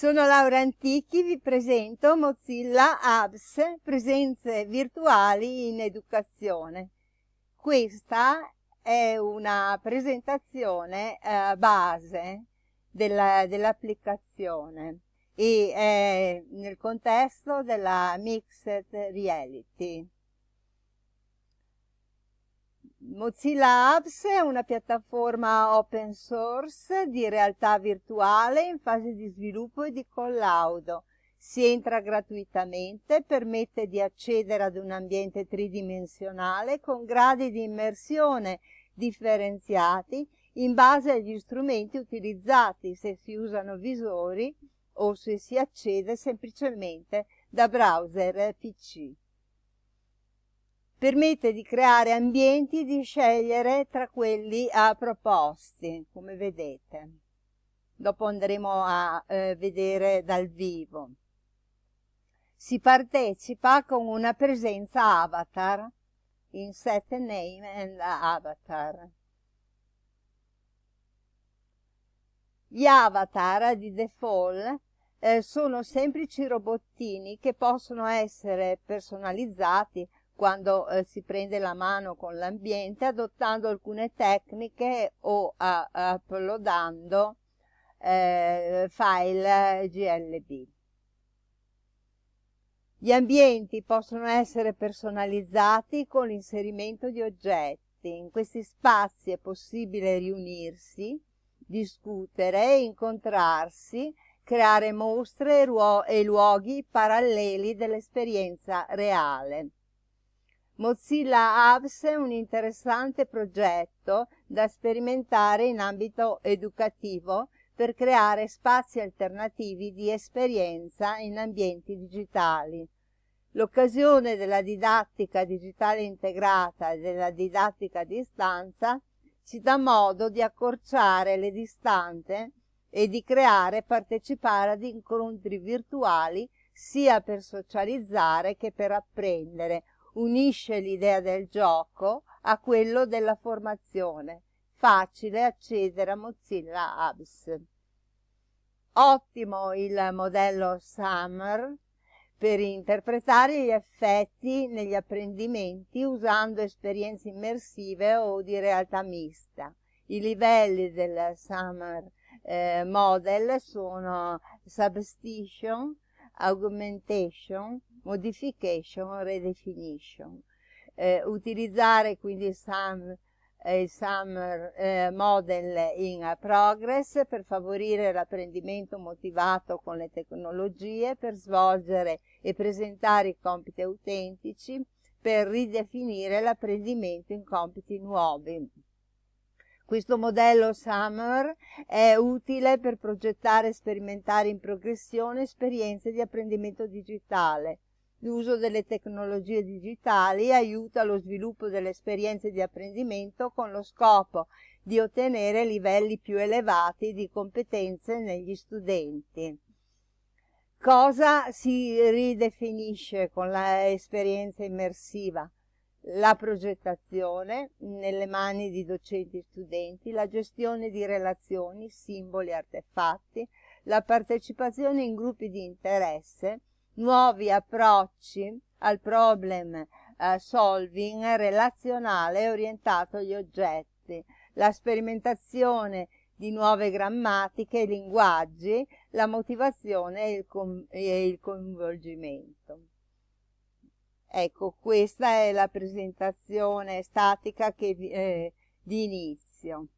Sono Laura Antichi, vi presento Mozilla Apps, presenze virtuali in educazione. Questa è una presentazione eh, base dell'applicazione dell e è nel contesto della Mixed Reality. Mozilla Apps è una piattaforma open source di realtà virtuale in fase di sviluppo e di collaudo. Si entra gratuitamente, permette di accedere ad un ambiente tridimensionale con gradi di immersione differenziati in base agli strumenti utilizzati, se si usano visori o se si accede semplicemente da browser PC permette di creare ambienti e di scegliere tra quelli a proposti, come vedete. Dopo andremo a eh, vedere dal vivo. Si partecipa con una presenza avatar in set name and avatar. Gli avatar di default eh, sono semplici robottini che possono essere personalizzati quando eh, si prende la mano con l'ambiente adottando alcune tecniche o uploadando eh, file GLB. Gli ambienti possono essere personalizzati con l'inserimento di oggetti. In questi spazi è possibile riunirsi, discutere, incontrarsi, creare mostre e luoghi paralleli dell'esperienza reale. Mozilla Apps è un interessante progetto da sperimentare in ambito educativo per creare spazi alternativi di esperienza in ambienti digitali. L'occasione della didattica digitale integrata e della didattica a distanza ci dà modo di accorciare le distanze e di creare e partecipare ad incontri virtuali sia per socializzare che per apprendere unisce l'idea del gioco a quello della formazione. Facile accedere a Mozilla Apps. Ottimo il modello Summer per interpretare gli effetti negli apprendimenti usando esperienze immersive o di realtà mista. I livelli del Summer eh, Model sono Substitution, Augmentation, modification, redefinition. Eh, utilizzare quindi SAM, eh, SAM eh, model in progress per favorire l'apprendimento motivato con le tecnologie, per svolgere e presentare i compiti autentici, per ridefinire l'apprendimento in compiti nuovi. Questo modello Summer è utile per progettare e sperimentare in progressione esperienze di apprendimento digitale, L'uso delle tecnologie digitali aiuta lo sviluppo delle esperienze di apprendimento con lo scopo di ottenere livelli più elevati di competenze negli studenti. Cosa si ridefinisce con l'esperienza immersiva? La progettazione nelle mani di docenti e studenti, la gestione di relazioni, simboli, artefatti, la partecipazione in gruppi di interesse, nuovi approcci al problem eh, solving relazionale orientato agli oggetti, la sperimentazione di nuove grammatiche e linguaggi, la motivazione e il, e il coinvolgimento. Ecco, questa è la presentazione statica che, eh, di inizio.